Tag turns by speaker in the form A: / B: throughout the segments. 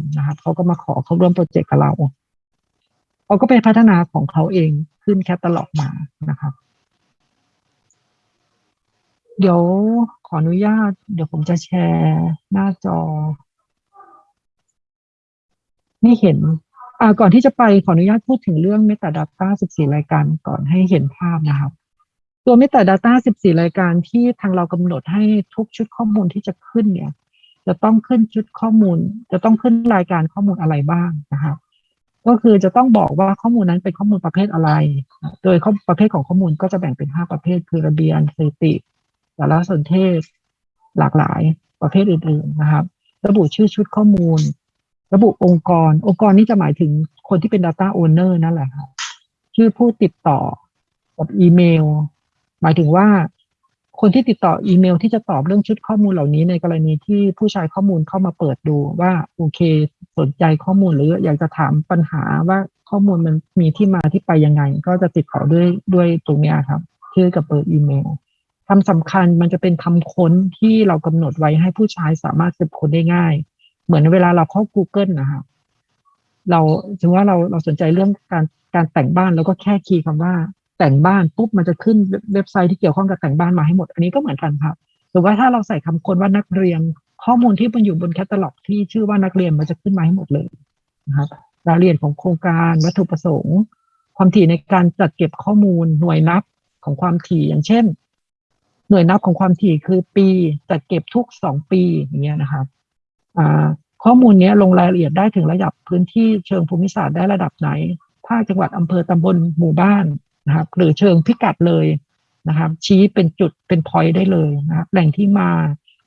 A: ำนะครับเขาก็มาขอเข้าร่วมโปรเจกต์กับเราเขาก็ไปพัฒนาของเขาเองขึ้นแคตตาล็อกมานะครับเดี๋ยวขออนุญาต เดี๋ยวผมจะแชร์หน้าจอนี่เห็น อ่า ก่อนที่จะไปขออนุญาตพูดถึงเรื่อง Metadata 14 รายการก่อนให้เห็นภาพนะครับ ตัว Metadata 14 รายการที่ทางเรากำหนดให้ทุกชุดข้อมูลที่จะขึ้นเนี่ย จะต้องขึ้นชุดข้อมูล จะต้องขึ้นรายการข้อมูลอะไรบ้างนะครับก็คือจะต้องบอกว่าข้อมูลนั้นเป็นข้อมูลประเภทอะไร โดยข้อประเภทของข้อมูลก็จะแบ่งเป็น 5 ประเภท คือระเบียนสถิติสารสนเทศ หลากหลายประเภทอื่นๆนะครับ ระบุชื่อชุดข้อมูล ระบุองค์กร องค์กรนี้จะหมายถึงคนที่เป็น Data Owner นั่นแหละครับชื่อผู้ติดต่อกับอีเมล หมายถึงว่า คนที่ติดต่ออีเมลที่จะตอบเรื่องชุดข้อมูลเหล่านี้ในกรณีที่ผู้ใช้ข้อมูลเข้ามาเปิดดูว่าโอเค สนใจข้อมูลหรืออยากจะถามปัญหาว่าข้อมูลมันมีที่มาที่ไปยังไง ก็จะติดต่อด้วยด้วยตรงนี้ครับชื่อกับเบอร์อีเมลคำสำคัญมันจะเป็นคำค้นที่เรากำหนดไว้ให้ผู้ใช้สามารถสืบค้นได้ง่าย เหมือนเวลาเราเข้า Google นะครับเราถึงว่าเราเราสนใจเรื่องการการแต่งบ้านแล้วก็แค่คีย์คำว่า แต่งบ้านปุ๊บมันจะขึ้นเว็บไซต์ที่เกี่ยวข้องกับแต่งบ้านมาให้หมด อันนี้ก็เหมือนกันครับหรือว่าถ้าเราใส่คำค้นว่านักเรียนข้อมูลที่มันอยู่บนแคตตาล็อก ที่ชื่อว่านักเรียนมันจะขึ้นมาให้หมดเลยนะครับรายละเอียดของโครงการวัตถุประสงค์ ความถี่ในการจัดเก็บข้อมูลหน่วยนับของความถี่อย่างเช่น หน่วยนับของความถี่คือปีจัดเก็บทุกสองปีอย่างเงี้ยนะครับข้อมูลนี้ลงรายละเอียดได้ถึงระดับพื้นที่เชิงภูมิศาสตร์ได้ระดับไหนภาคจังหวัดอำเภอตำบลหมู่บ้าน นะครับ หรือเชิงพิกัดเลยนะครับ ชี้เป็นจุดเป็นพอยต์ได้เลยนะครับแหล่งที่มา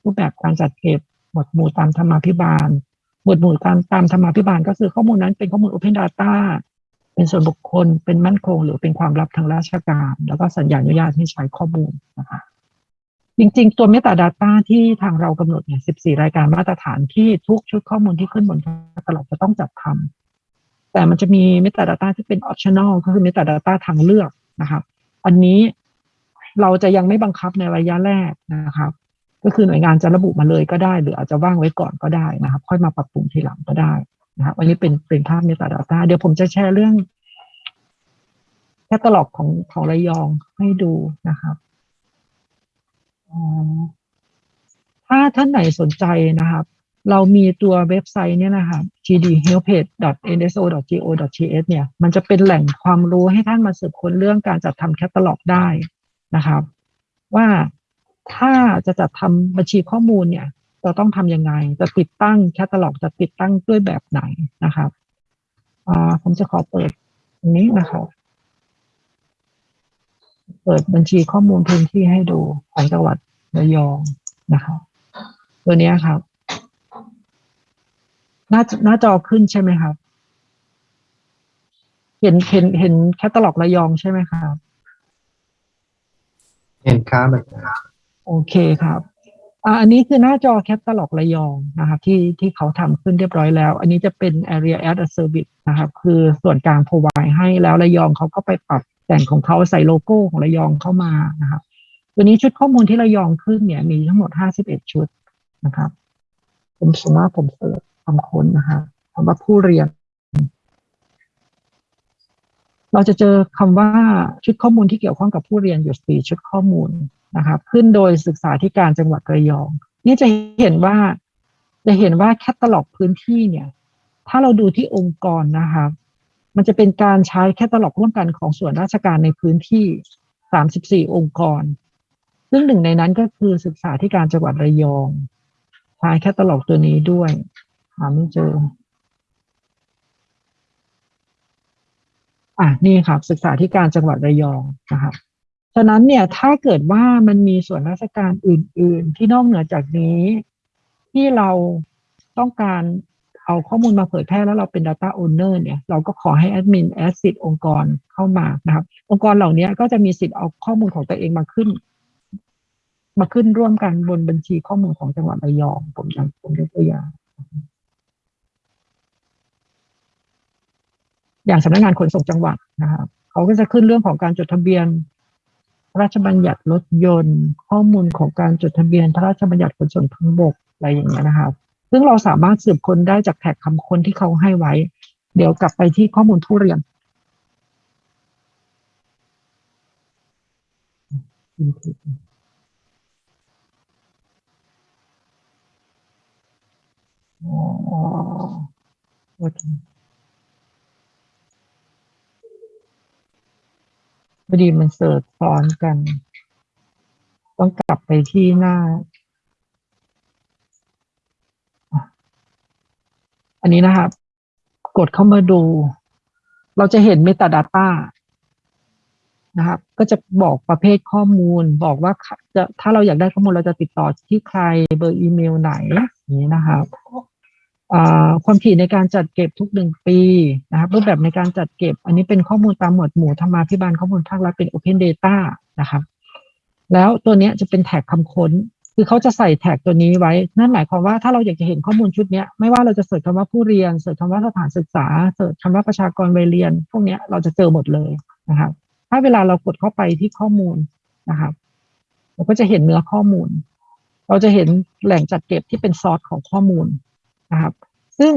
A: รูปแบบการจัดเก็บหมวดหมู่ตามธรรมาภิบาล หมวดหมู่ตามตามธรรมาภิบาล ก็คือข้อมูลนั้นเป็นข้อมูล Open Data เป็นส่วนบุคคลเป็นมั่นคง หรือเป็นความลับทางราชการ แล้วก็สัญญาอนุญาตให้ใช้ข้อมูลนะคะจริงๆ ตัว Metadata ที่ทางเรากำหนดเนี่ย 14 รายการมาตรฐานที่ทุกชุดข้อมูลที่ขึ้นบนตลอดจะต้องจัดทำ แต่มันจะมี Metadata ที่เป็น optional ก็คือ Metadata ทางเลือกนะครับ อันนี้เราจะยังไม่บังคับในระยะแรกนะครับ ก็คือหน่วยงานจะระบุมาเลยก็ได้ หรืออาจจะว่างไว้ก่อนก็ได้นะครับ ค่อยมาปรับปรุงทีหลังก็ได้นะครับอันนี้เป็นเป็นภาพ Metadata เดี๋ยวผมจะแชร์เรื่องแคตตาล็อกของของระยองให้ดูนะครับถ้าท่านไหนสนใจนะครับ เรามีตัวเว็บไซต์เนี่ยนะครับ gdhelpage.nso.go.th เนี่ย มันจะเป็นแหล่งความรู้ให้ท่านมาสืบค้นเรื่องการจัดทำแคตตาล็อกได้นะครับ ว่าถ้าจะจัดทำบัญชีข้อมูลเนี่ยเราต้องทำยังไง จะติดตั้งแคตตาล็อก จะติดตั้งด้วยแบบไหนนะครับผมจะขอเปิดตรงนี้นะครับเปิดบัญชีข้อมูลพื้นที่ให้ดูของจังหวัดระยองนะครับตัวนี้ครับ หน้าหน้าจอขึ้นใช่ไหมครับ เห็นเห็นเห็นแคตตาล็อกระยองใช่ไหมครับ
B: เห็นครับ
A: โอเคครับอ่าอันนี้คือหน้าจอแคตตาล็อกระยองนะครับที่ที่เขาทำขึ้นเรียบร้อยแล้ว อันนี้จะเป็น area as a service นะครับคือส่วนกลาง provide ให้แล้วระยองเขาก็ไปปรับแต่งของเขาใส่โลโก้ของระยองเข้ามานะครับตัวนี้ชุดข้อมูลที่ระยองขึ้นเนี่ยมีทั้งหมด 51 ชุดนะครับ ผมสมมติผมเสิร์ช คำค้นนะครับคำว่าผู้เรียน เราจะเจอคำว่าชุดข้อมูลที่เกี่ยวข้องกับผู้เรียนอยู่สี่ชุดข้อมูลนะครับขึ้นโดยศึกษาธิการจังหวัดระยอง นี่จะเห็นว่าจะเห็นว่าแคตตาล็อกพื้นที่เนี่ย ถ้าเราดูที่องค์กรนะครับมันจะเป็นการใช้แคตตาล็อกร่วมกันของส่วนราชการในพื้นที่ 34 องค์กร ซึ่งหนึ่งในนั้นก็คือศึกษาที่การจังหวัดระยองใช้แคตตาล็อกตัวนี้ด้วย หาไม่เจอ อะนี่ครับศึกษาที่การจังหวัดระยองนะครับฉะนั้นเนี่ยถ้าเกิดว่ามันมีส่วนราชการอื่น ๆ ที่นอกเหนือจากนี้ ที่เราต้องการเอาข้อมูลมาเผยแพร่แล้วเราเป็น Data Owner เนี่ย เราก็ขอให้แอดมินแอดสิทธิ์องค์กรเข้ามานะครับ องค์กรเหล่านี้ก็จะมีสิทธิ์เอาข้อมูลของตัวเองมาขึ้น มาขึ้นร่วมกันบนบัญชีข้อมูลของจังหวัดระยอง ผมยังผมยกตัวอย่าง อย่างสำนักงานขนส่งจังหวัดนะครับเขาก็จะขึ้นเรื่องของการจดทะเบียน พระราชบัญญัติรถยนต์ ข้อมูลของการจดทะเบียน พระราชบัญญัติขนส่งทางบกอะไรอย่างเงี้ยนะครับ ซึ่งเราสามารถสืบค้นได้จากแท็กคำค้นที่เขาให้ไว้ เดี๋ยวกลับไปที่ข้อมูลผู้เรียนอ๋อโอเค พอดีมันเสิร์ชซ้อนกัน ต้องกลับไปที่หน้า อันนี้นะครับ กดเข้ามาดู เราจะเห็น Metadata นะครับ ก็จะบอกประเภทข้อมูล บอกว่าจะถ้าเราอยากได้ข้อมูลเราจะติดต่อที่ใครเบอร์อีเมลไหนอย่างนี้นะครับ ความถี่ในการจัดเก็บทุกหนึ่งปีนะครับรูปแบบในการจัดเก็บ อันนี้เป็นข้อมูลตามหมวดหมู่ธรรมาภิบาลข้อมูลภาครัฐเป็น Open Data นะครับ แล้วตัวนี้จะเป็นแท็กคำค้น คือเขาจะใส่แท็กตัวนี้ไว้ นั่นหมายความว่าถ้าเราอยากจะเห็นข้อมูลชุดนี้ไม่ว่าเราจะเสิร์ชคำว่าผู้เรียนเสิร์ชคำว่าสถานศึกษาเสิร์ชคำว่าประชากรวัยเรียน พวกนี้เราจะเจอหมดเลยนะครับถ้าเวลาเรากดเข้าไปที่ข้อมูลนะครับเราก็จะเห็นเนื้อข้อมูล เราจะเห็นแหล่งจัดเก็บที่เป็นซอสของข้อมูล นะครับ ซึ่ง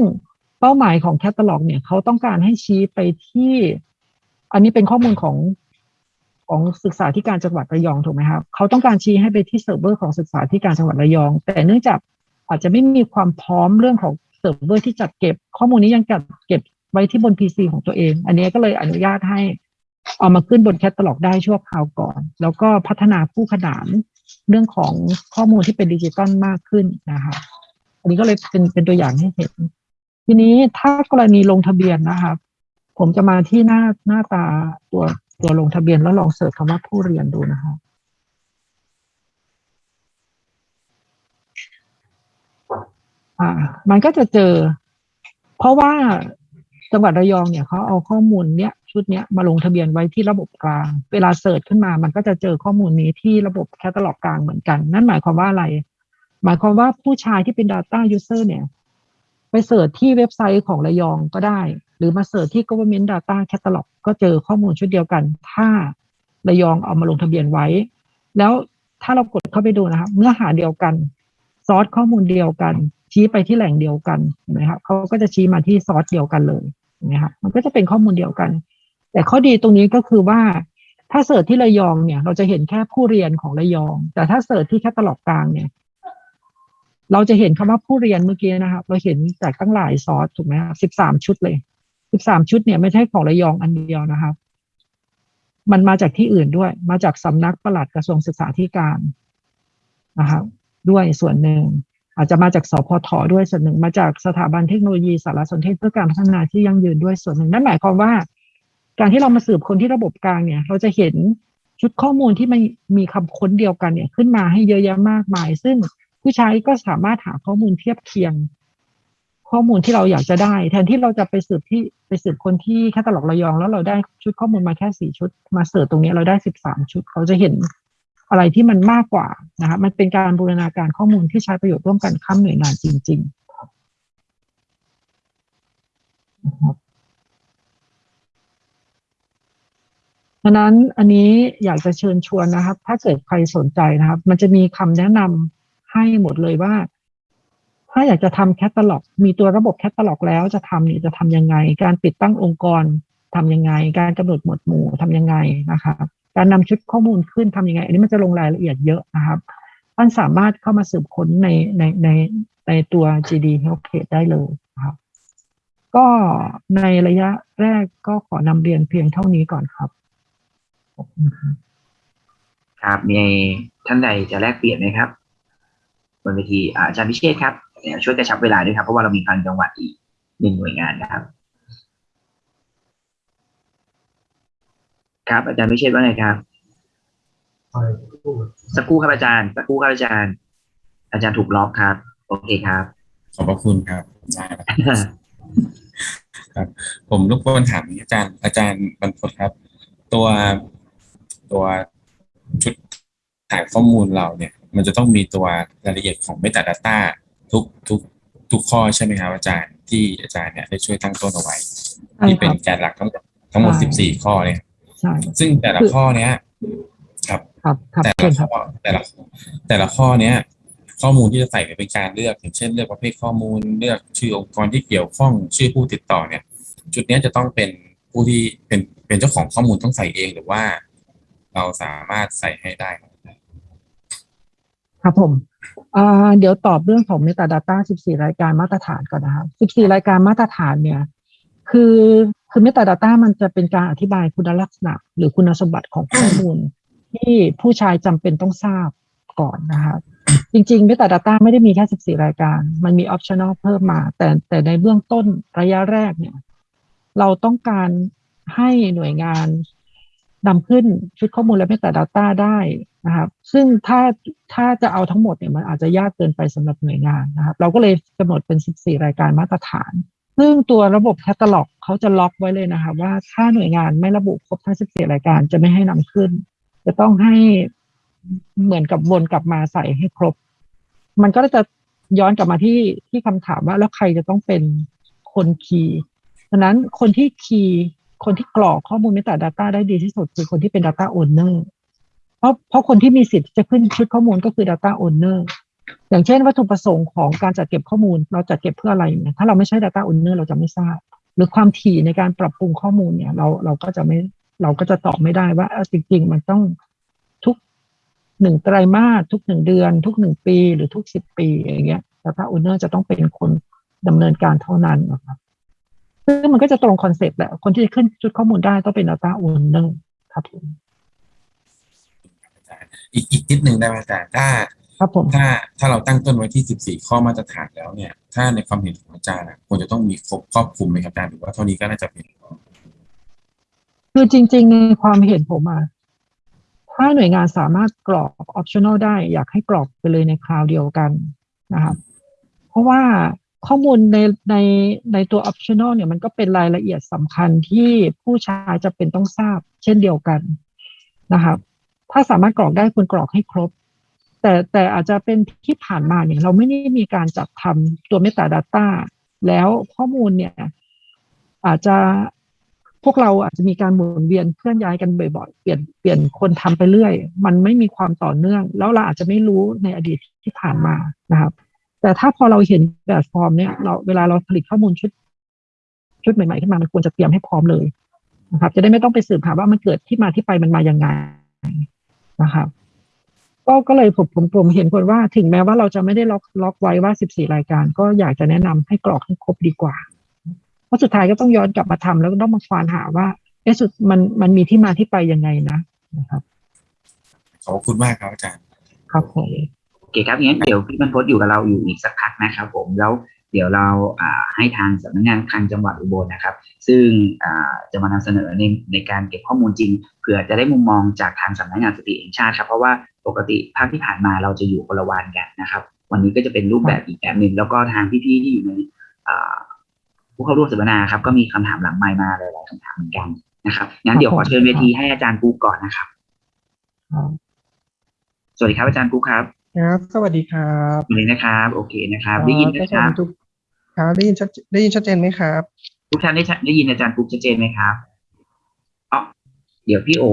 A: เป้าหมายของแคตตาล็อกเนี่ยเขาต้องการให้ชี้ไปที่ อันนี้เป็นข้อมูลของของศึกษาธิการจังหวัดระยองถูกไหมครับเขาต้องการชี้ให้ไปที่เซิร์ฟเวอร์ของศึกษาธิการจังหวัดระยอง แต่เนื่องจากอาจจะไม่มีความพร้อมเรื่องของเซิร์ฟเวอร์ที่จัดเก็บ ข้อมูลนี้ยังจัดเก็บไว้ที่บน PC ของตัวเอง อันนี้ก็เลยอนุญาตให้เอามาขึ้นบนแคตตาล็อกได้ชั่วคราวก่อน แล้วก็พัฒนาคู่ขนานเรื่องของข้อมูลที่เป็นดิจิตอลมากขึ้นนะคะ อันนี้ก็เลยเป็นเป็นตัวอย่างให้เห็น ทีนี้ถ้ากรณีลงทะเบียนนะครับ ผมจะมาที่หน้าหน้าตาตัวตัวลงทะเบียนแล้วลอง search คำว่าผู้เรียนดูนะครับอ่า มันก็จะเจอ เพราะว่าจังหวัดระยองเนี่ยเขาเอาข้อมูลเนี้ยชุดเนี้ยมาลงทะเบียนไว้ที่ระบบกลาง เวลา search ขึ้นมา มันก็จะเจอข้อมูลนี้ที่ระบบแคตตาล็อกกลางเหมือนกัน นั่นหมายความว่าอะไร หมายความว่าผู้ใช้ที่เป็น Data User เนี่ยไป search ที่เว็บไซต์ของระยองก็ได้ หรือมา search ที่ Government Data Catalog ก็เจอข้อมูลชุดเดียวกัน ถ้าระยองเอามาลงทะเบียนไว้ แล้วถ้าเรากดเข้าไปดูนะครับเนื้อหาเดียวกันซอสข้อมูลเดียวกัน ชี้ไปที่แหล่งเดียวกันเห็นไหมครับเขาก็จะชี้มาที่ซอสเดียวกันเลยเห็นไหมครับมันก็จะเป็นข้อมูลเดียวกัน แต่ข้อดีตรงนี้ก็คือว่าถ้า search ที่ระยองเนี่ย เราจะเห็นแค่ผู้เรียนของระยอง แต่ถ้า search ที่แคตตาล็อกกลางเนี่ย เราจะเห็นคำว่าผู้เรียนเมื่อกี้นะครับเราเห็นจากตั้งหลายซอสถูกไหมครับสิบสามชุดเลยสิบสามชุดเนี่ยไม่ใช่ของระยองอันเดียวนะครับ มันมาจากที่อื่นด้วย มาจากสำนักปลัดกระทรวงศึกษาธิการนะครับด้วยส่วนหนึ่ง อาจจะมาจากสพทด้วยส่วนหนึ่ง มาจากสถาบันเทคโนโลยีสารสนเทศเพื่อการพัฒนาที่ยั่งยืนด้วยส่วนหนึ่งนั่นหมายความว่า การที่เรามาสืบคนที่ระบบกลางเนี่ย เราจะเห็นชุดข้อมูลที่มันมีคำค้นเดียวกันเนี่ยขึ้นมาให้เยอะแยะมากมาย ซึ่ง ผู้ใช้ก็สามารถหาข้อมูลเทียบเคียง ข้อมูลที่เราอยากจะได้ แทนที่เราจะไปสืบที่ไปสืบคนที่แคตตาล็อกระยอง แล้วเราได้ชุดข้อมูลมาแค่สี่ชุด มาเสิร์ชตรงนี้เราได้สิบสามชุด เราจะเห็นอะไรที่มันมากกว่านะครับมันเป็นการบูรณาการข้อมูลที่ใช้ประโยชน์ร่วมกันข้ามหน่วยงานจริงๆนะครับดังนั้นอันนี้อยากจะเชิญชวนนะครับ ถ้าเกิดใครสนใจนะครับ มันจะมีคำแนะนำ ให้หมดเลยว่า ถ้าอยากจะทำแคตตาล็อก มีตัวระบบแคตตาล็อกแล้วจะทำนี่จะทำยังไง การติดตั้งองค์กรทำยังไง การกำหนดหมวดหมู่ทำยังไงนะคะการนำชุดข้อมูลขึ้นทำยังไง อันนี้มันจะลงรายละเอียดเยอะนะครับท่านสามารถเข้ามาสืบค้นในในในในตัว GD Health Page ได้เลยนะครับ ก็ในระยะแรกก็ขอนำเรียนเพียงเท่านี้ก่อนครับ ครับ
B: มีท่านใดจะแลกเปลี่ยนไหมครับ บนเวทีอาอาจารย์พิเชษครับเดี๋ยวช่วยกระชับเวลาด้วยครับ เพราะว่าเรามีคลังจังหวัดอีกหนึ่งหน่วยงานนะครับ ครับ อาจารย์พิเชษว่าไงครับสักครู่ครับอาจารย์สักครู่ครับอาจารย์ อาจารย์ถูกล็อกครับ โอเคครับ
C: ขอบพระคุณครับได้ครับครับผมรบกวนถามอาจารย์ อาจารย์บรรพตครับ ตัวตัวชุดถ่ายข้อมูลเราเนี่ย มันจะต้องมีตัวรายละเอียดของ Metadata ทุกทุกทุกข้อใช่ไหมครับอาจารย์ที่อาจารย์เนี่ยได้ช่วยตั้งต้นเอาไว้
A: ใช่
C: ที่
A: ค
C: เป็น
A: รับ
C: แกนหลักทั้งหมดทั้งหมด
A: ใช่
C: สิบสี่ข้อเนี่ย
A: ใช่
C: ซึ่งแต่ละ
A: คือ
C: ข้อเนี้ยครับ
A: ครับครับ
C: แต่
A: เชิ
C: ละ
A: ญค
C: ข้
A: รับ
C: อแต่ละแต่ละข้อเนี้ยข้อมูลที่จะใส่เป็นการเลือกอย่างเช่นเลือกประเภทข้อมูลเลือกชื่อองค์กรที่เกี่ยวข้องชื่อผู้ติดต่อเนี่ย จุดเนี้ยจะต้องเป็นผู้ที่เป็นเป็นเจ้าของข้อมูลต้องใส่เองหรือว่า เราสามารถใส่ให้ได้ครับ
A: ครับผมเดี๋ยวตอบเรื่องของ Metadata 14 รายการมาตรฐานก่อนนะครับ14 รายการมาตรฐานเนี่ย คือคือ Metadata มันจะเป็นการอธิบายคุณลักษณะ หรือคุณสมบัติของข้อมูล ที่ผู้ใช้จำเป็นต้องทราบก่อนนะครับจริงๆ Metadata ไม่ได้มีแค่ 14 รายการ มันมี optional เพิ่มมา แต่แต่ในเบื้องต้นระยะแรกเนี่ย เราต้องการให้หน่วยงานนำขึ้นชุดข้อมูลและ Metadata ได้ นะครับ ซึ่งถ้าถ้าจะเอาทั้งหมดเนี่ยมันอาจจะยากเกินไปสำหรับหน่วยงานนะครับ เราก็เลยกำหนดเป็น 14 รายการมาตรฐาน ซึ่งตัวระบบแคตตาล็อกเขาจะล็อกไว้เลยนะครับว่าถ้าหน่วยงานไม่ระบุครบทั้ง 14 รายการจะไม่ให้นำขึ้น จะต้องให้เหมือนกับวนกลับมาใส่ให้ครบ มันก็จะย้อนกลับมาที่ที่คำถามว่าแล้วใครจะต้องเป็นคนคีย์ดังนั้นคนที่คีย์คนที่กรอกข้อมูล Metadata ได้ดีที่สุด คือคนที่เป็น Data Owner ราะเพราะคนที่มีสิทธิ์จะขึ้นชุดข้อมูลก็คือ Data Owner อย่างเช่น วัตถุประสงค์ของการจัดเก็บข้อมูล เราจัดเก็บเพื่ออะไรเนี่ยถ้าเราไม่ใช่ Data Owner เราจะไม่ทราบ หรือความถี่ในการปรับปรุงข้อมูลเนี่ย เราเราก็จะไม่เราก็จะตอบไม่ได้ว่าจริง ๆ มันต้องทุกหนึ่งไตรมาสทุกหนึ่งเดือน ทุกหนึ่งปีหรือทุกสิบปีอย่างเงี้ย Data Owner จะต้องเป็นคนดำเนินการเท่านั้นนะครับซึ่งมันก็จะตรงคอนเซปต์แหละคนที่จะขึ้นชุดข้อมูลได้ต้องเป็น Data Owner ครับผม
C: อาจารย์อีกอีกนิดนึงได้ไหมอาจารย์ถ้า
A: ครับผม
C: ถ้าถ้าเราตั้งต้นไว้ที่14ข้อมาตรฐานแล้วเนี่ย ถ้าในความเห็นของอาจารย์อะควรจะต้องมีครบครอบคลุมไหมครับอาจารย์หรือว่าเท่านี้ก็น่าจะเพียงพอ
A: คือจริง ๆ ในความเห็นผมอะถ้าหน่วยงานสามารถกรอก optional ได้ อยากให้กรอกไปเลยในคราวเดียวกันนะครับเพราะว่าข้อมูลในในในตัว optional เนี่ยมันก็เป็นรายละเอียดสำคัญที่ผู้ใช้จะเป็นต้องทราบเช่นเดียวกันนะครับ ถ้าสามารถกรอกได้ควรกรอกให้ครบ แต่แต่อาจจะเป็นที่ผ่านมาเนี่ย เราไม่ได้มีการจัดทำตัว metadata แล้วข้อมูลเนี่ย อาจจะพวกเราอาจจะมีการหมุนเวียนเคลื่อนย้ายกันบ่อยๆ เปลี่ยนเปลี่ยนคนทำไปเรื่อย มันไม่มีความต่อเนื่อง แล้วเราอาจจะไม่รู้ในอดีตที่ผ่านมานะครับ แต่ถ้าพอเราเห็นแบบฟอร์มเนี่ยเราเวลาเราผลิตข้อมูลชุด ชุดใหม่ๆขึ้นมามันควรจะเตรียมให้พร้อมเลยนะครับ จะได้ไม่ต้องไปสืบหาว่ามันเกิดที่มาที่ไปมันมายังไง นะครับก็ก็เลยผมผมผมเห็นคนว่าถึงแม้ว่าเราจะไม่ได้ล็อกล็อกไว้ว่า 14 รายการ ก็อยากจะแนะนำให้กรอกให้ครบดีกว่า เพราะสุดท้ายก็ต้องย้อนกลับมาทำแล้วก็ต้องมาควานหาว่าเอะสุดมันมันมีที่มาที่ไปยังไงนะนะครับ
C: ขอบคุณมากครับอาจารย์
A: ครับผม
B: โอเคครับงั้นเดี๋ยวพี่บรรพตอยู่กับเราอยู่อีกสักพักนะครับผมแล้ว เดี๋ยวเราอ่าให้ทางสำนักงานคลังจังหวัดอุบลนะครับ ซึ่งอ่าจะมานำเสนอในในการเก็บข้อมูลจริงเผื่อจะได้มุมมองจากทางสำนักงานสถิติแห่งชาติครับเพราะว่าปกติภาคที่ผ่านมาเราจะอยู่คนละวันกันนะครับ วันนี้ก็จะเป็นรูปแบบอีกแบบหนึ่งแล้วก็ทางพี่ๆที่อยู่ในอ่าผู้เข้าร่วมสัมมนาครับก็มีคำถามหลังไมค์มาหลายๆคำถามเหมือนกันนะครับงั้นเดี๋ยวขอเชิญเวทีให้อาจารย์กูก่อนนะครับ
A: ครับ
B: สวัสดีครับอาจารย์กูครับ
D: ครับ สวัสดีครับ
B: สวัสดีนะครับ โอเคนะครับ ได้ยิน
D: เอ่อ
B: นะครับ
D: ทุก ครับได้ยินชัดได้ยินชัดเจนไหมครับ
B: ทุกท่านได้ชัดได้ยินอาจารย์ปุ๊กชัดเจนไหมครับอ๋อเดี๋ยวพี่โอ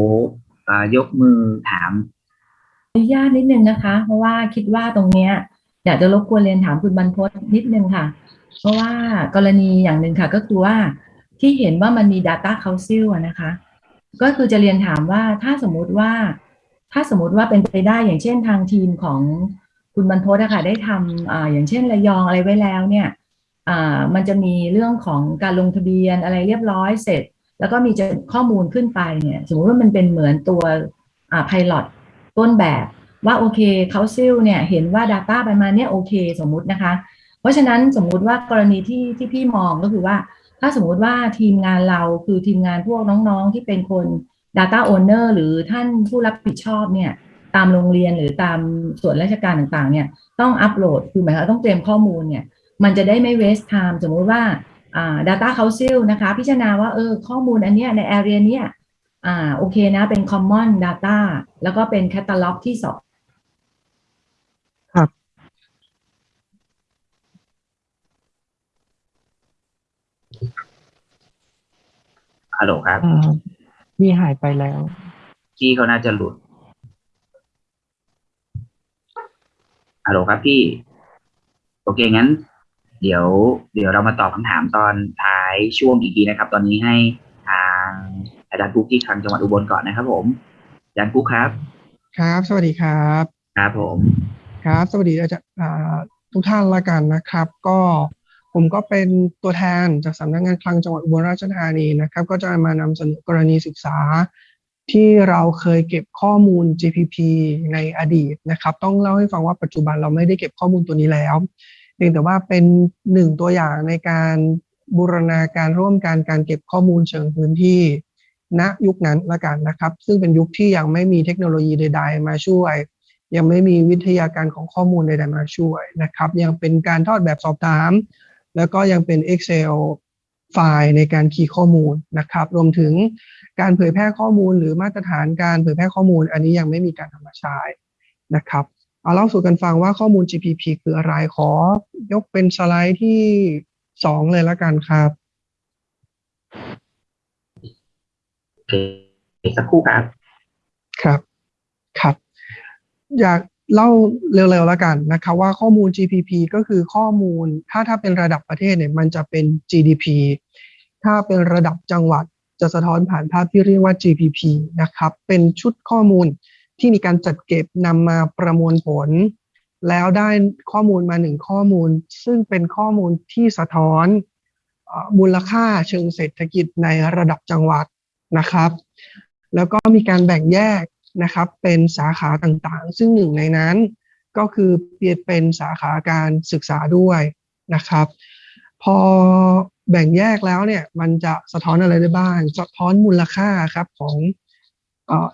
B: เอ่อยกมือถาม
E: อนุญาตนิดนึงนะคะ เพราะว่าคิดว่าตรงเนี้ยอยากจะรบกวนเรียนถามคุณบรรพตนิดนึงค่ะ เพราะว่ากรณีอย่างหนึ่งค่ะ ก็คือว่าที่เห็นว่ามันมี Data Council อะนะคะ ก็คือจะเรียนถามว่าถ้าสมมุติว่า ถ้าสมมติว่าเป็นไปได้อย่างเช่นทางทีมของคุณบรรพตอะค่ะได้ทำอ่าอย่างเช่นระยองอะไรไว้แล้วเนี่ยอ่า มันจะมีเรื่องของการลงทะเบียนอะไรเรียบร้อยเสร็จ แล้วก็มีจะข้อมูลขึ้นไปเนี่ยสมมติว่ามันเป็นเหมือนตัวอ่า pilot ต้นแบบว่าโอเคเขาซิลเนี่ยเห็นว่า Data ประมาณเนี้ยโอเคสมมุตินะคะ เพราะฉะนั้นสมมุติว่ากรณีที่ที่พี่มองก็คือว่า ถ้าสมมุติว่าทีมงานเราคือทีมงานพวกน้องๆ ที่เป็นคน Data Owner หรือท่านผู้รับผิดชอบเนี่ยตามโรงเรียนหรือตามส่วนราชการต่างๆเนี่ยต้องอัปโหลดคือหมายความต้องเตรียมข้อมูลเนี่ย มันจะได้ไม่ waste time สมมุติว่าอ่า Data Council นะคะ พิจารณาว่าเออข้อมูลอันเนี้ยใน area เนี้ยอ่าโอเคนะเป็น common data แล้วก็เป็น catalog ที่สอง
A: ครับ
B: ฮัลโหลครับ
A: อ่ามีหายไปแล้ว
B: พี่เขาน่าจะหลุด ฮัลโหลครับพี่ โอเคงั้น เดี๋ยวเดี๋ยวเรามาตอบคำถามตอนท้ายช่วงอีกทีนะครับ ตอนนี้ให้ทางอาจารย์ปุ๊กที่คลังจังหวัดอุบลก่อนนะครับ ผมอาจารย์ปุ๊กครับ
D: ครับ สวัสดีครับ
B: ครับผม
D: ครับ สวัสดีอาจารย์อ่าทุกท่านละกันนะครับ ก็ผมก็เป็นตัวแทนจากสำนักงานคลังจังหวัดอุบลราชธานีนะครับ ก็จะมานำเสนอกรณีศึกษา ที่เราเคยเก็บข้อมูล GPP ในอดีตนะครับ ต้องเล่าให้ฟังว่าปัจจุบันเราไม่ได้เก็บข้อมูลตัวนี้แล้วเพียงแต่ว่าเป็นหนึ่งตัวอย่างในการบูรณาการร่วมกันการเก็บข้อมูลเชิงพื้นที่ณยุคนั้นละกันนะครับ ซึ่งเป็นยุคที่ยังไม่มีเทคโนโลยีใด ๆ มาช่วย ยังไม่มีวิทยาการของข้อมูลใดๆมาช่วยนะครับ ยังเป็นการทอดแบบสอบถาม แล้วก็ยังเป็น Excel ไฟล์ในการคีย์ข้อมูลนะครับ รวมถึงการเผยแพร่ข้อมูลหรือมาตรฐานการเผยแพร่ข้อมูล อันนี้ยังไม่มีการทำมาใช้นะครับ เอาเล่าสู่กันฟังว่าข้อมูล GPP คืออะไรขอยกเป็นสไลด์ที่สองเลยละกันครับ
B: โอเคสักครู่ครับ
D: ครับ ครับ อยากเล่าเร็วๆแล้วกันนะครับว่าข้อมูล GPP ก็คือข้อมูล ถ้าถ้าเป็นระดับประเทศเนี่ยมันจะเป็น GDP ถ้าเป็นระดับจังหวัดจะสะท้อนผ่านภาพที่เรียกว่า GPP นะครับ เป็นชุดข้อมูล ที่มีการจัดเก็บนำมาประมวลผล แล้วได้ข้อมูลมาหนึ่งข้อมูล ซึ่งเป็นข้อมูลที่สะท้อนมูลค่าเชิงเศรษฐกิจในระดับจังหวัดนะครับ แล้วก็มีการแบ่งแยกนะครับเป็นสาขาต่างๆ ซึ่งหนึ่งในนั้นก็คือเปลี่ยนเป็นสาขาการศึกษาด้วยนะครับ พอแบ่งแยกแล้วเนี่ยมันจะสะท้อนอะไรได้บ้าง สะท้อนมูลค่าครับของ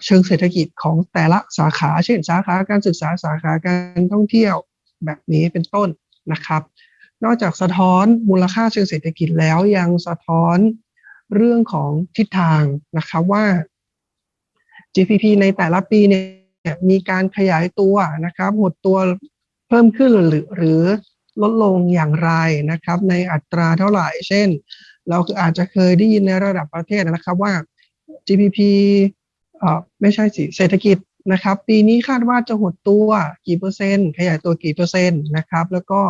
D: เชิงเศรษฐกิจของแต่ละสาขา เช่นสาขาการศึกษาสาขาการท่องเที่ยวแบบนี้เป็นต้นนะครับ นอกจากสะท้อนมูลค่าเชิงเศรษฐกิจแล้วยังสะท้อนเรื่องของทิศทางนะครับว่า GPP ในแต่ละปีเนี่ยมีการขยายตัวนะครับ หดตัวเพิ่มขึ้นหรือหรือลดลงอย่างไรนะครับ ในอัตราเท่าไหร่ เช่น เราอาจจะเคยได้ยินในระดับประเทศนะครับว่า GPP ไม่ใช่สิเศรษฐกิจนะครับ ปีนี้คาดว่าจะหดตัวกี่เปอร์เซ็นต์ขยายตัวกี่เปอร์เซ็นต์นะครับ แล้วก็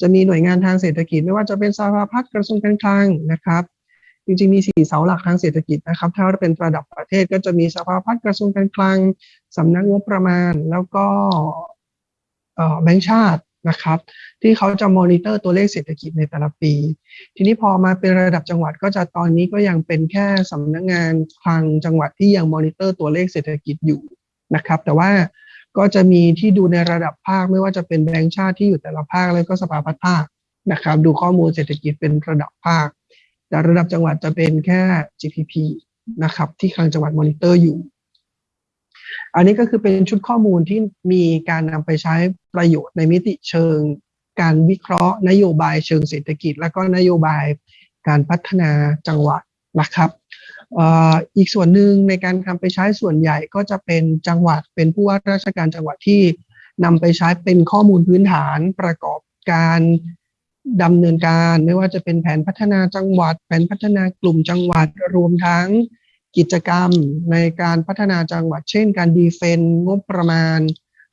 D: จะมีหน่วยงานทางเศรษฐกิจ ไม่ว่าจะเป็นสภาพัฒน์กระทรวงการคลังนะครับ จริงๆมีสี่เสาหลักทางเศรษฐกิจนะครับ ถ้าเป็นระดับประเทศก็จะมีสภาพัฒน์กระทรวงการคลังสำนักงบประมาณ แล้วก็แบงก์ชาติ นะครับ ที่เขาจะมอนิเตอร์ตัวเลขเศรษฐกิจในแต่ละปี ทีนี้พอมาเป็นระดับจังหวัดก็จะตอนนี้ก็ยังเป็นแค่สำนักงานคลังจังหวัดที่ยังมอนิเตอร์ตัวเลขเศรษฐกิจอยู่นะครับ แต่ว่าก็จะมีที่ดูในระดับภาคไม่ว่าจะเป็นแบงก์ชาติที่อยู่แต่ละภาคแล้วก็สภาพัฒน์ภาคนะครับ ดูข้อมูลเศรษฐกิจเป็นระดับภาค แต่ระดับจังหวัดจะเป็นแค่ GPP นะครับ ที่คลังจังหวัดมอนิเตอร์อยู่ อันนี้ก็คือเป็นชุดข้อมูลที่มีการนำไปใช้ประโยชน์ในมิติเชิง การวิเคราะห์นโยบายเชิงเศรษฐกิจ และก็นโยบายการพัฒนาจังหวัดนะครับอีกส่วนหนึ่งในการทำไปใช้ส่วนใหญ่ก็จะเป็นจังหวัดเป็นผู้ว่าราชการจังหวัดที่นำไปใช้เป็นข้อมูลพื้นฐานประกอบการดำเนินการไม่ว่าจะเป็นแผนพัฒนาจังหวัด แผนพัฒนากลุ่มจังหวัดรวมทั้ง กิจกรรมในการพัฒนาจังหวัด เช่น การดีเฟนงบประมาณ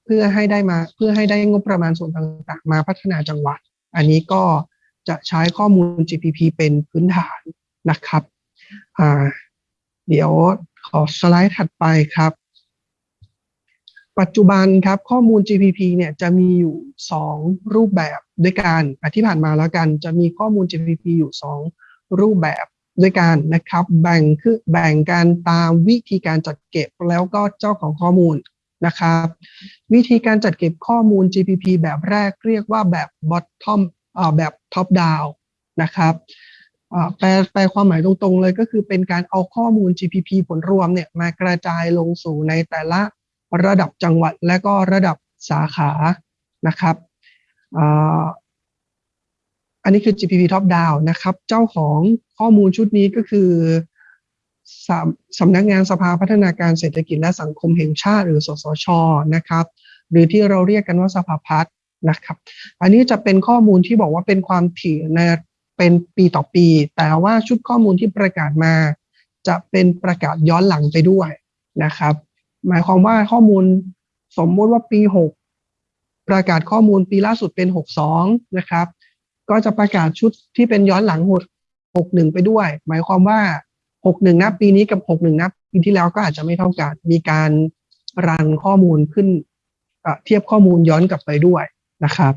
D: เพื่อให้ได้มาเพื่อให้ได้งบประมาณส่วนต่างๆ มาพัฒนาจังหวัด อันนี้ก็จะใช้ข้อมูล GPP เป็นพื้นฐานนะครับเดี๋ยวขอสไลด์ถัดไปครับ ปัจจุบันครับข้อมูล GPP เนี่ยจะมีอยู่ 2 รูปแบบด้วยกันอะที่ผ่านมาแล้วกันจะมีข้อมูล GPP อยู่ 2 รูปแบบ ด้วยกันนะครับแบ่งคือแบ่งกันตามวิธีการจัดเก็บแล้วก็เจ้าของข้อมูลนะครับ วิธีการจัดเก็บข้อมูล GPP แบบแรกเรียกว่าแบบ bottom อ่าแบบ top down นะครับอ่าแปลแปลความหมายตรงๆเลยก็คือเป็นการเอาข้อมูล GPP ผลรวมเนี่ยมากระจายลงสู่ในแต่ละระดับจังหวัดและก็ระดับสาขานะครับอ่าอันนี้คือ GPP top down นะครับ เจ้าของ ข้อมูลชุดนี้ก็คือสำสำนักงานสภาพัฒนาการเศรษฐกิจและสังคมแห่งชาติ หรือสสชนะครับ หรือที่เราเรียกกันว่าสภาพัฒน์นะครับ อันนี้จะเป็นข้อมูลที่บอกว่าเป็นความถี่ในเป็นปีต่อปี แต่ว่าชุดข้อมูลที่ประกาศมา จะเป็นประกาศย้อนหลังไปด้วยนะครับ หมายความว่าข้อมูลสมมติว่าปีหกประกาศข้อมูลปีล่าสุดเป็น 62 นะครับ ก็จะประกาศชุดที่เป็นย้อนหลัง ห61ไปด้วย หมายความว่า61นับปีนี้กับ61นับปีที่แล้วก็อาจจะไม่เท่ากัน มีการรันข้อมูลขึ้นเทียบข้อมูลย้อนกลับไปด้วยนะครับ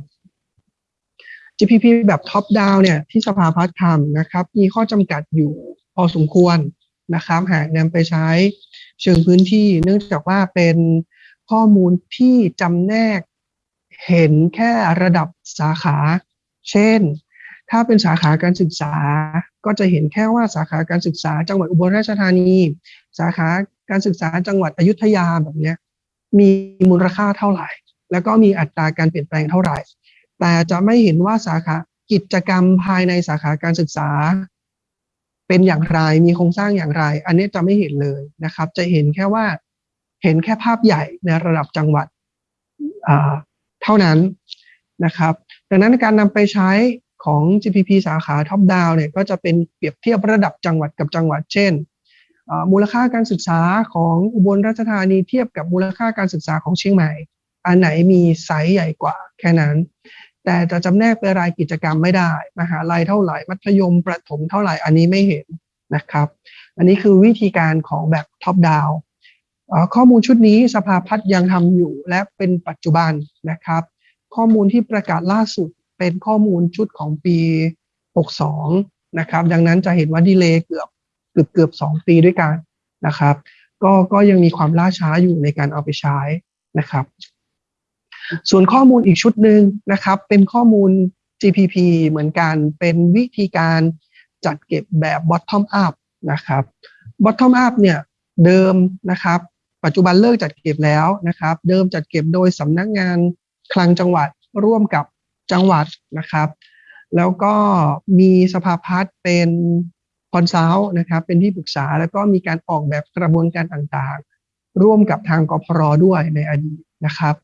D: GPP แบบท็อปดาวเนี่ยที่สภาพัฒน์ทำนะครับ มีข้อจำกัดอยู่พอสมควรนะครับ หากนำไปใช้เชิงพื้นที่ เนื่องจากว่าเป็นข้อมูลที่จำแนกเห็นแค่ระดับสาขา เช่น ถ้าเป็นสาขาการศึกษาก็จะเห็นแค่ว่าสาขาการศึกษาจังหวัดอุบลราชธานี สาขาการศึกษาจังหวัดอยุธยาแบบนี้มีมูลค่าเท่าไหร่ แล้วก็มีอัตราการเปลี่ยนแปลงเท่าไหร่ แต่จะไม่เห็นว่าสาขากิจกรรมภายในสาขาการศึกษา เป็นอย่างไรมีโครงสร้างอย่างไร อันนี้จะไม่เห็นเลยนะครับ จะเห็นแค่ว่าเห็นแค่ภาพใหญ่ในระดับจังหวัดเท่านั้นนะครับ ดังนั้นการนำไปใช้ ของ GPP สาขาท็อปดาวเนี่ยก็จะเป็นเปรียบเทียบระดับจังหวัดกับจังหวัด เช่น มูลค่าการศึกษาของอุบลราชธานีเทียบกับมูลค่าการศึกษาของเชียงใหม่ อันไหนมีไซส์ใหญ่กว่าแค่นั้น แต่จะจำแนกเป็นรายกิจกรรมไม่ได้ มหาลัยเท่าไหร่ มัธยมประถมเท่าไหร่อันนี้ไม่เห็นนะครับ อันนี้คือวิธีการของแบบ top down ข้อมูลชุดนี้สภาพัฒน์ยังทำอยู่และเป็นปัจจุบันนะครับ ข้อมูลที่ประกาศล่าสุด เป็นข้อมูลชุดของปี 62 นะครับ ดังนั้นจะเห็นว่าดีเลย์เกือบเกือบเกือบสองปีด้วยกันนะครับ ก็ก็ยังมีความล่าช้าอยู่ในการเอาไปใช้นะครับ ส่วนข้อมูลอีกชุดหนึ่งนะครับ เป็นข้อมูล GPP เหมือนกันเป็นวิธีการจัดเก็บแบบ bottom up นะครับ bottom up เนี่ยเดิมนะครับ ปัจจุบันเลิกจัดเก็บแล้วนะครับ เดิมจัดเก็บโดยสำนักงานคลังจังหวัดร่วมกับ จังหวัดนะครับ แล้วก็มีสภาพัฒน์เป็นคอนซัลท์นะครับเป็นที่ปรึกษาแล้วก็มีการออกแบบกระบวนการต่างๆ ร่วมกับทางกพรด้วยในอดีตนะครับ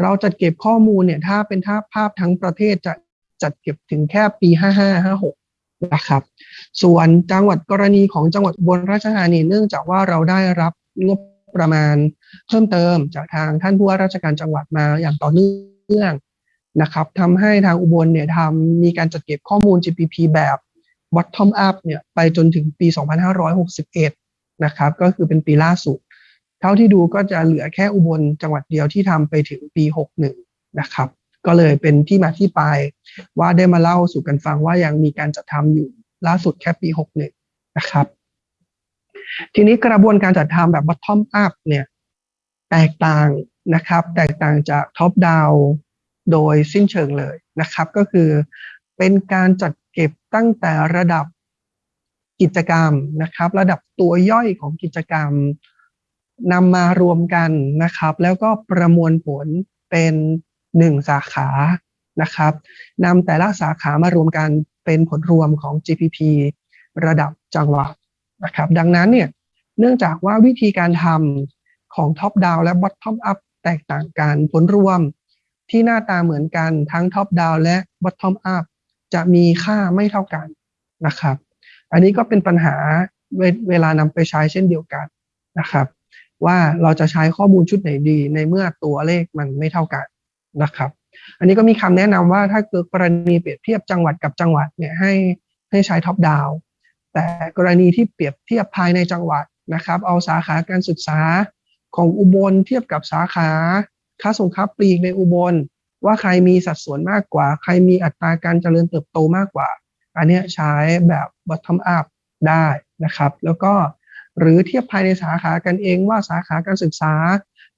D: เราจัดเก็บข้อมูลเนี่ยถ้าเป็นภาภาพทั้งประเทศจะจัดเก็บถึงแค่ปี 5556 นะครับ ส่วนจังหวัดกรณีของจังหวัดบลราชธานีเนื่องจากว่าเราได้รับงบประมาณเพิ่มเติมจากทางท่านผู้ว่าราชการจังหวัดมาอย่างต่อเนื่อง นะครับทำให้ทางอุบลเนี่ยทำมีการจัดเก็บข้อมูล GPP แบบ bottom up เนี่ยไปจนถึงปี 2561 นะครับก็คือเป็นปีล่าสุด เท่าที่ดูก็จะเหลือแค่อุบลจังหวัดเดียวที่ทำไปถึงปี 61 นะครับ ก็เลยเป็นที่มาที่ไปว่าได้มาเล่าสู่กันฟังว่ายังมีการจัดทำอยู่ล่าสุดแค่ปี 61 นะครับ ทีนี้กระบวนการจัดทำแบบ bottom up เนี่ยแตกต่างนะครับ แตกต่างจาก top down โดยสิ้นเชิงเลยนะครับ ก็คือเป็นการจัดเก็บตั้งแต่ระดับกิจกรรมนะครับ ระดับตัวย่อยของกิจกรรมนำมารวมกันนะครับ แล้วก็ประมวลผลเป็นหนึ่งสาขานะครับนำแต่ละสาขามารวมกันเป็นผลรวมของ GPP ระดับจังหวัดนะครับ ดังนั้นเนี่ยเนื่องจากว่าวิธีการทำของ Top Down และ Bottom Up แตกต่างกันผลรวม ที่หน้าตาเหมือนกันทั้ง Top Down และ Bottom Up จะมีค่าไม่เท่ากันนะครับ อันนี้ก็เป็นปัญหาเวเวลานำไปใช้เช่นเดียวกันนะครับ ว่าเราจะใช้ข้อมูลชุดไหนดีในเมื่อตัวเลขมันไม่เท่ากันนะครับ อันนี้ก็มีคำแนะนำว่าถ้าเกิดกรณีเปรียบเทียบจังหวัดกับจังหวัดเนี่ยให้ให้ใช้ท็อปดาวแต่กรณีที่เปรียบเทียบภายในจังหวัดนะครับ เอาสาขาการศึกษาของอุบลเทียบกับสาขา ค้าส่งค้าปลีกในอุบล ว่าใครมีสัดส่วนมากกว่า ใครมีอัตราการเจริญเติบโตมากกว่า อันนี้ใช้แบบ bottom up ได้นะครับ แล้วก็หรือเทียบภายในสาขากันเองว่าสาขาการศึกษา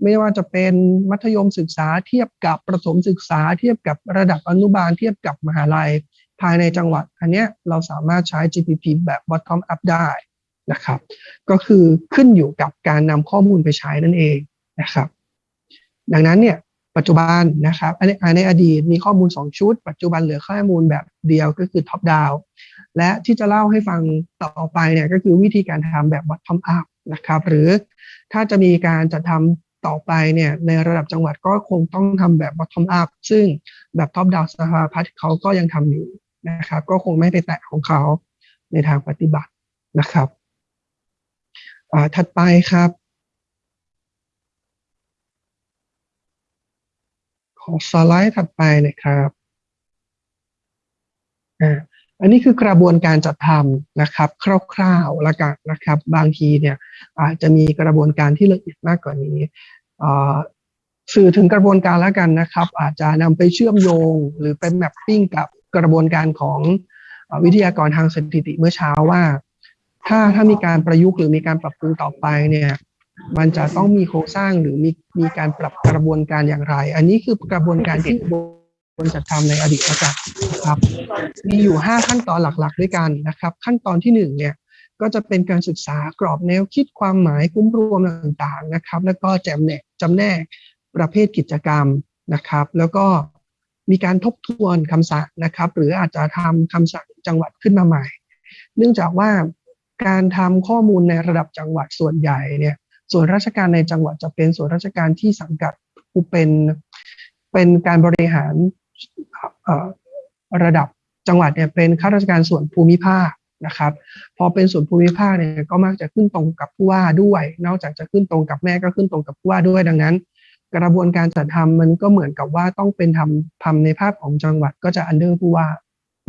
D: ไม่ว่าจะเป็นมัธยมศึกษา เทียบกับประถมศึกษา เทียบกับระดับอนุบาล เทียบกับมหาลัย ภายในจังหวัด อันนี้เราสามารถใช้ GPP แบบ bottom up ได้นะครับ ก็คือขึ้นอยู่กับการนำข้อมูลไปใช้นั่นเองนะครับ ดังนั้นเนี่ยปัจจุบันนะครับในในอดีตมีข้อมูล 2 ชุด ปัจจุบันเหลือข้อมูลแบบเดียวก็คือ top down และที่จะเล่าให้ฟังต่อไปเนี่ยก็คือวิธีการทำแบบ bottom up นะครับ หรือถ้าจะมีการจัดทำต่อไปเนี่ยในระดับจังหวัดก็คงต้องทำแบบ bottom up ซึ่งแบบ top down สภาพัฒน์เขาก็ยังทำอยู่นะครับ ก็คงไม่ไปแตะของเขาในทางปฏิบัตินะครับถัดไปครับ ขขอสไลด์ถัดไปนะครับอ่าอันนี้คือกระบวนการจัดทำนะครับ คร่าวๆละกันนะครับ บางทีเนี่ยอาจจะมีกระบวนการที่ละเอียดมากกว่านี้อ่าสื่อถึงกระบวนการแล้วกันนะครับ อาจจะนำไปเชื่อมโยงหรือไปแมปปิ้งกับกระบวนการของอวิทยากรทางสถิติเมื่อเช้าว่า ถ้าถ้ามีการประยุกต์หรือมีการปรับปรุงต่อไปเนี่ย มันจะต้องมีโครงสร้างหรือมีมีการปรับกระบวนการอย่างไร อันนี้คือกระบวนการที่บนจัดทำในอดีตการนะครับ มีอยู่ 5 ขั้นตอนหลักๆ ด้วยกันนะครับ ขั้นตอนที่1เนี่ยก็จะเป็นการศึกษากรอบแนวคิดความหมายคุ้มรวมต่างๆนะครับ แล้วก็แจมแนกจำแนกประเภทกิจกรรมนะครับ แล้วก็มีการทบทวนคำสั่งนะครับ หรืออาจจะทำคำสั่งจังหวัดขึ้นมาใหม่ เนื่องจากว่าการทำข้อมูลในระดับจังหวัดส่วนใหญ่เนี่ย ส่วนราชการในจังหวัดจะเป็นส่วนราชการที่สังกัดผู้เป็นเป็นการบริหารระดับจังหวัดเนี่ยเป็นข้าราชการส่วนภูมิภาคนะครับพอเป็นส่วนภูมิภาคเนี่ยก็มักจะขึ้นตรงกับผู้ว่าด้วย นอกจากจะขึ้นตรงกับแม่ก็ขึ้นตรงกับผู้ว่าด้วยดังนั้น กระบวนการจัดทำมันก็เหมือนกับว่าต้องเป็นทำทำในภาพของจังหวัดก็จะอันเดอร์ผู้ว่า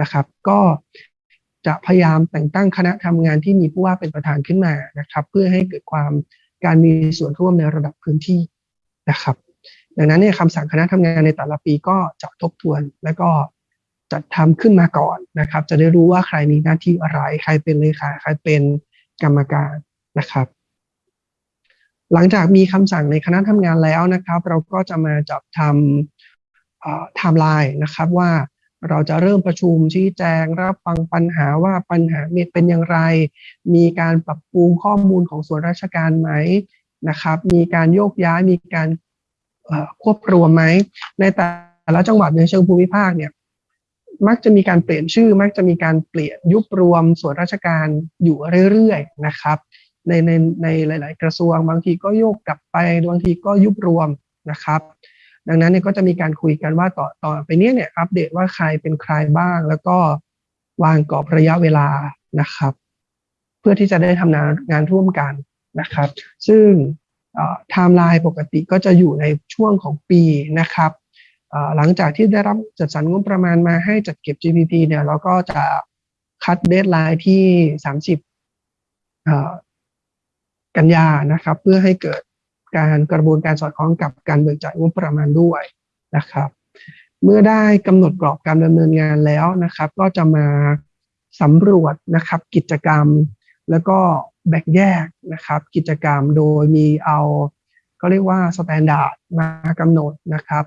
D: นะครับ ก็จะพยายามแต่งตั้งคณะทำงานที่มีผู้ว่าเป็นประธานขึ้นมานะครับ เพื่อให้เกิดความ การมีส่วนร่วมในระดับพื้นที่นะครับ ดังนั้นเนี่ยคำสั่งคณะทำงานในแต่ละปีก็จะทบทวน แล้วก็จัดทำขึ้นมาก่อนนะครับ จะได้รู้ว่าใครมีหน้าที่อะไร ใครเป็นเลขาใครเป็นกรรมการนะครับ หลังจากมีคำสั่งในคณะทำงานแล้วนะครับ เราก็จะมาจับทำไทม์ไลน์นะครับว่า เราจะเริ่มประชุมชี้แจง รับฟังปัญหาว่าปัญหาเป็นอย่างไร มีการปรับปรุงข้อมูลของส่วนราชการไหมนะครับ มีการโยกย้ายมีการควบรวมไหมในแต่ละจังหวัดในเชิงภูมิภาคเนี่ยมักจะมีการเปลี่ยนชื่อ มักจะมีการเปลี่ยนยุบรวมส่วนราชการอยู่เรื่อยๆนะครับ ในในในหลาย ๆ กระทรวงบางทีก็โยกกลับไปบางทีก็ยุบรวมนะครับ ดังนั้นเนี่ยก็จะมีการคุยกันว่าต่อต่อไปเนี้ยเนี่ยอัปเดตว่าใครเป็นใครบ้าง แล้วก็วางกรอบระยะเวลานะครับ เพื่อที่จะได้ทำงานงานร่วมกันนะครับ ซึ่งไทม์ไลน์ปกติก็จะอยู่ในช่วงของปีนะครับหลังจากที่ได้รับจัดสรรงบประมาณมาให้จัดเก็บ GPP เนี่ยเราก็จะ cut deadline ที่ 30 กันยานะครับ เพื่อให้เกิด การกระบวนการสอดคล้องกับการเบิกจ่ายงบประมาณด้วยนะครับ เมื่อได้กำหนดกรอบการดำเนินงานแล้วนะครับ ก็จะมาสำรวจนะครับกิจกรรม แล้วก็แบ่งแยกนะครับ กิจกรรมโดยมีเอาก็เรียกว่า standard มากำหนดนะครับ